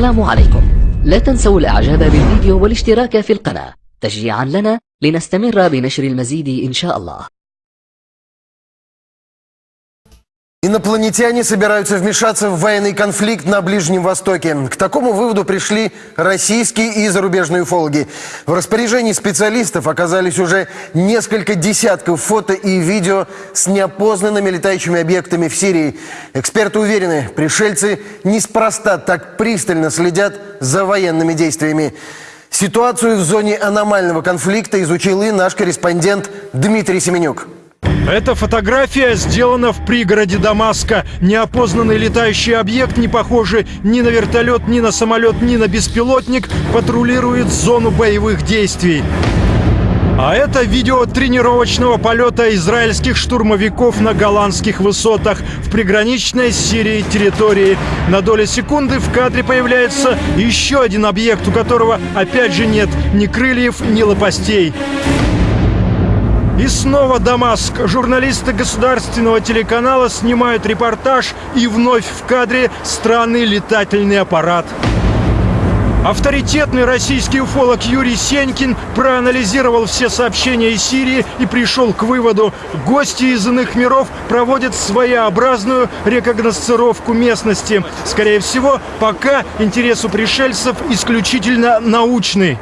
السلام عليكم. لا تنسوا الإعجاب بالفيديو والاشتراك في القناة. تشجيعا لنا لنستمر بنشر المزيد إن شاء الله. Инопланетяне собираются вмешаться в военный конфликт на Ближнем Востоке. К такому выводу пришли российские и зарубежные уфологи. В распоряжении специалистов оказались уже несколько десятков фото и видео с неопознанными летающими объектами в Сирии. Эксперты уверены, пришельцы неспроста так пристально следят за военными действиями. Ситуацию в зоне аномального конфликта изучил и наш корреспондент Дмитрий Семенюк. Эта фотография сделана в пригороде Дамаска. Неопознанный летающий объект, не похожий ни на вертолет, ни на самолет, ни на беспилотник, патрулирует зону боевых действий. А это видео тренировочного полета израильских штурмовиков на голландских высотах в приграничной с Сирией территории. На долю секунды в кадре появляется еще один объект, у которого опять же нет ни крыльев, ни лопастей. И снова Дамаск. Журналисты государственного телеканала снимают репортаж и вновь в кадре странный летательный аппарат. Авторитетный российский уфолог Юрий Сенькин проанализировал все сообщения из Сирии и пришел к выводу, гости из иных миров проводят своеобразную рекогносцировку местности. Скорее всего, пока интерес у пришельцев исключительно научный.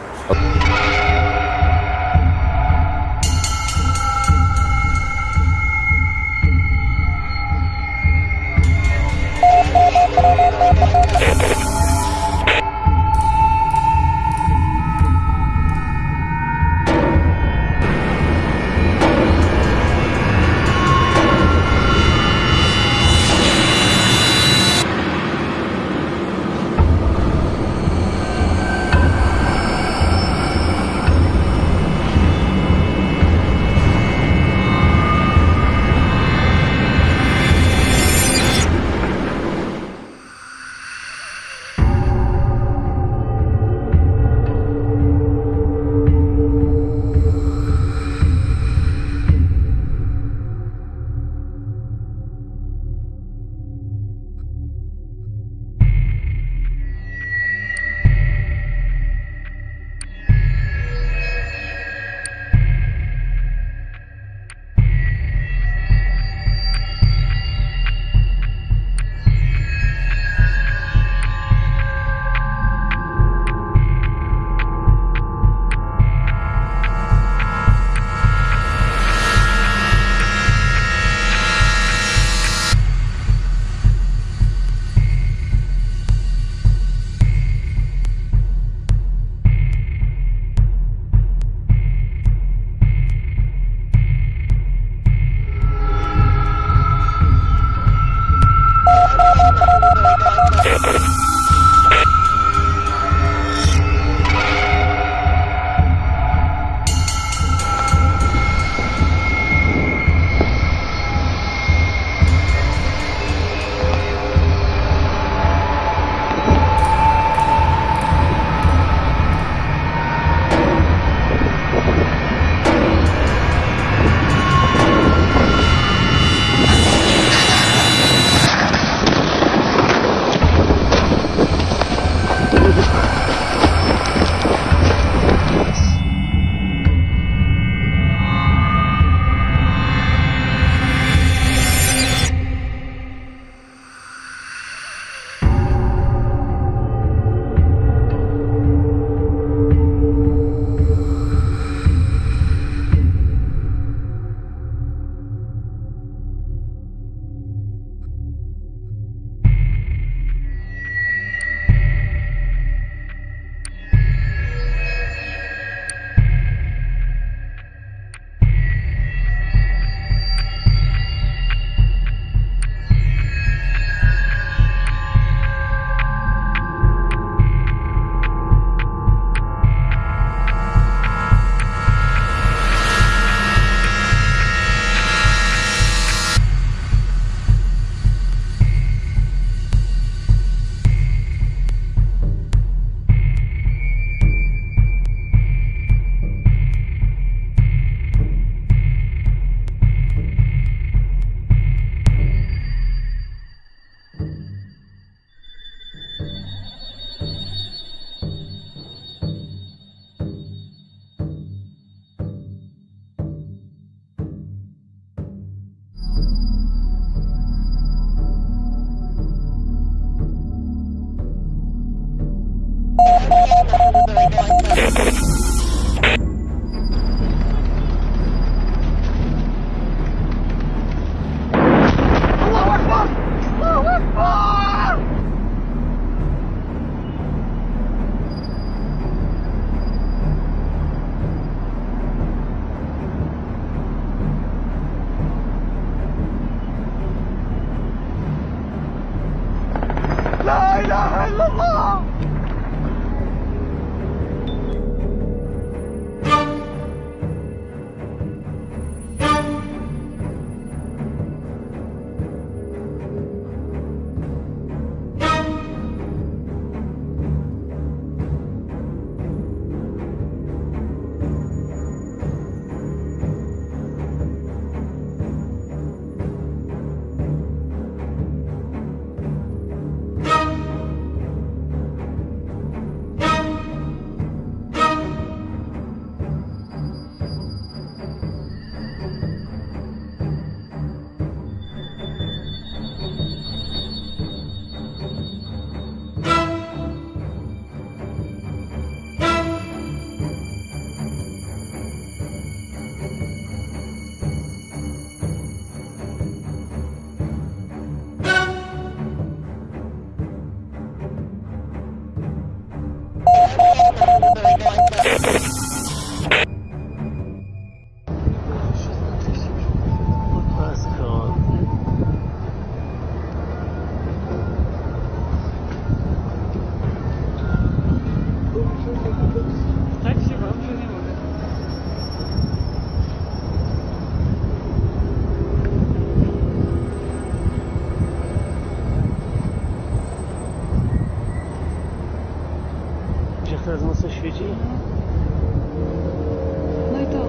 Teraz mocno świeci? No i to.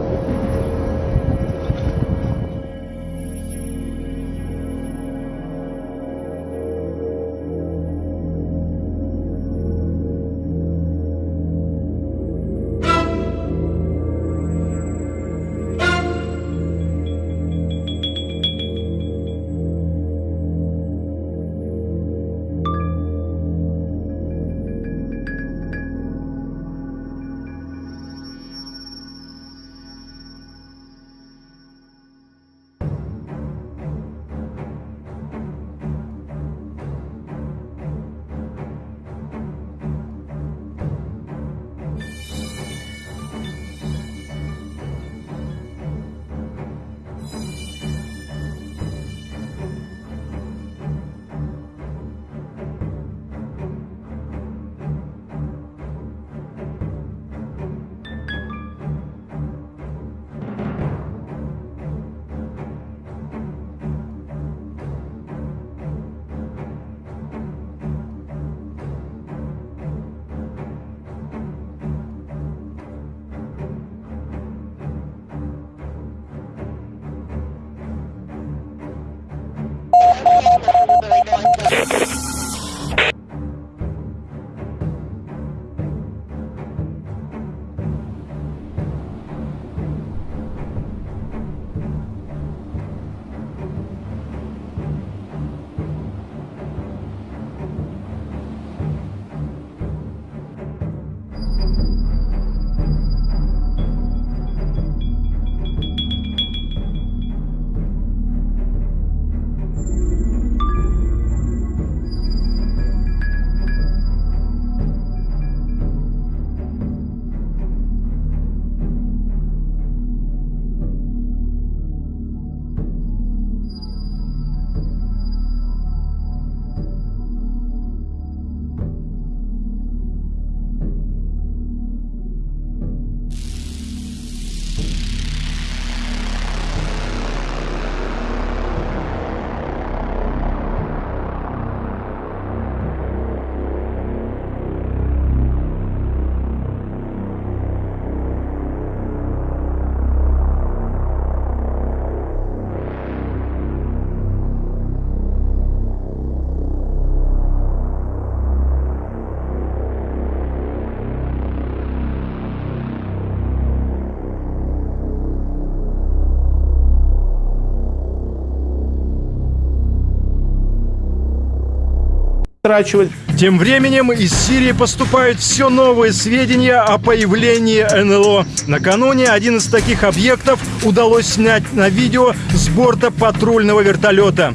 Трачивать. Тем временем из Сирии поступают все новые сведения о появлении НЛО. Накануне один из таких объектов удалось снять на видео с борта патрульного вертолета.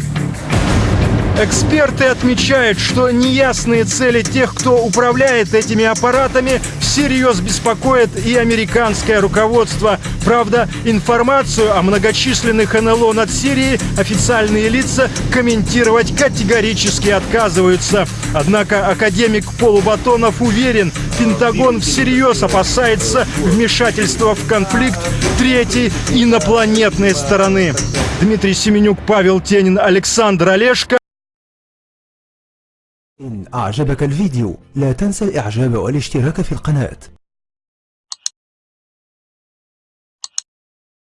Эксперты отмечают, что неясные цели тех, кто управляет этими аппаратами, всерьез беспокоят и американское руководство. Правда, информацию о многочисленных НЛО над Сирией официальные лица комментировать категорически отказываются. Однако академик Полубатонов уверен, Пентагон всерьез опасается вмешательства в конфликт третьей инопланетной стороны. Дмитрий Семенюк, Павел Тенин, Александр Олешко. إن أعجبك الفيديو لا تنسى الإعجاب والاشتراك في القناة.